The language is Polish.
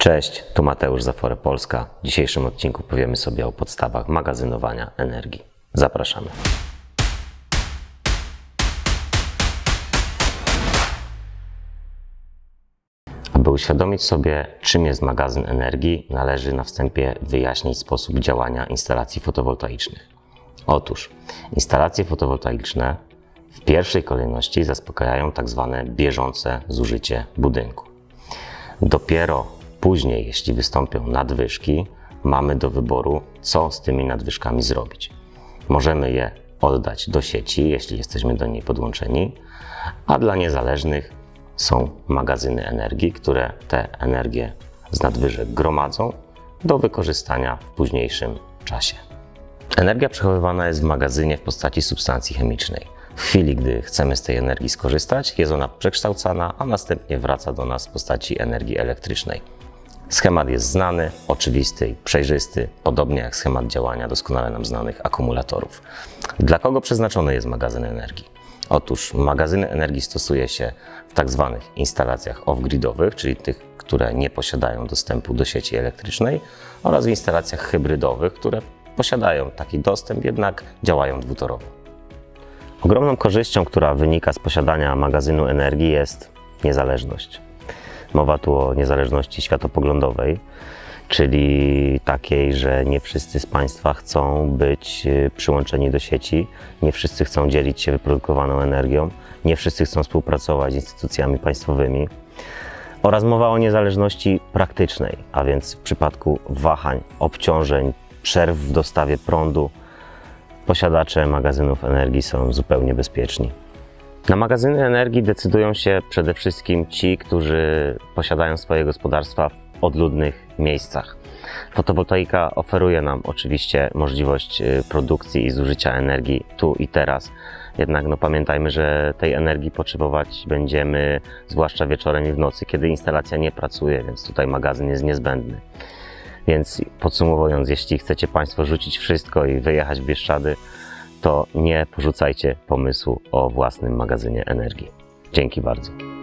Cześć, tu Mateusz Zafore Polska. W dzisiejszym odcinku powiemy sobie o podstawach magazynowania energii. Zapraszamy. Aby uświadomić sobie, czym jest magazyn energii, należy na wstępie wyjaśnić sposób działania instalacji fotowoltaicznych. Otóż instalacje fotowoltaiczne w pierwszej kolejności zaspokajają tzw. bieżące zużycie budynku. Dopiero później, jeśli wystąpią nadwyżki, mamy do wyboru, co z tymi nadwyżkami zrobić. Możemy je oddać do sieci, jeśli jesteśmy do niej podłączeni, a dla niezależnych są magazyny energii, które te energie z nadwyżek gromadzą do wykorzystania w późniejszym czasie. Energia przechowywana jest w magazynie w postaci substancji chemicznej. W chwili, gdy chcemy z tej energii skorzystać, jest ona przekształcana, a następnie wraca do nas w postaci energii elektrycznej. Schemat jest znany, oczywisty i przejrzysty, podobnie jak schemat działania doskonale nam znanych akumulatorów. Dla kogo przeznaczony jest magazyn energii? Otóż magazyny energii stosuje się w tak zwanych instalacjach off-gridowych, czyli tych, które nie posiadają dostępu do sieci elektrycznej, oraz w instalacjach hybrydowych, które posiadają taki dostęp, jednak działają dwutorowo. Ogromną korzyścią, która wynika z posiadania magazynu energii jest niezależność. Mowa tu o niezależności światopoglądowej, czyli takiej, że nie wszyscy z Państwa chcą być y, przyłączeni do sieci, nie wszyscy chcą dzielić się wyprodukowaną energią, nie wszyscy chcą współpracować z instytucjami państwowymi. Oraz mowa o niezależności praktycznej, a więc w przypadku wahań, obciążeń, przerw w dostawie prądu, posiadacze magazynów energii są zupełnie bezpieczni. Na magazyny energii decydują się przede wszystkim ci, którzy posiadają swoje gospodarstwa w odludnych miejscach. Fotowoltaika oferuje nam oczywiście możliwość y, produkcji i zużycia energii tu i teraz. Jednak no, pamiętajmy, że tej energii potrzebować będziemy zwłaszcza wieczorem i w nocy, kiedy instalacja nie pracuje, więc tutaj magazyn jest niezbędny. Więc podsumowując, jeśli chcecie Państwo rzucić wszystko i wyjechać w Bieszczady, to nie porzucajcie pomysłu o własnym magazynie energii. Dzięki bardzo.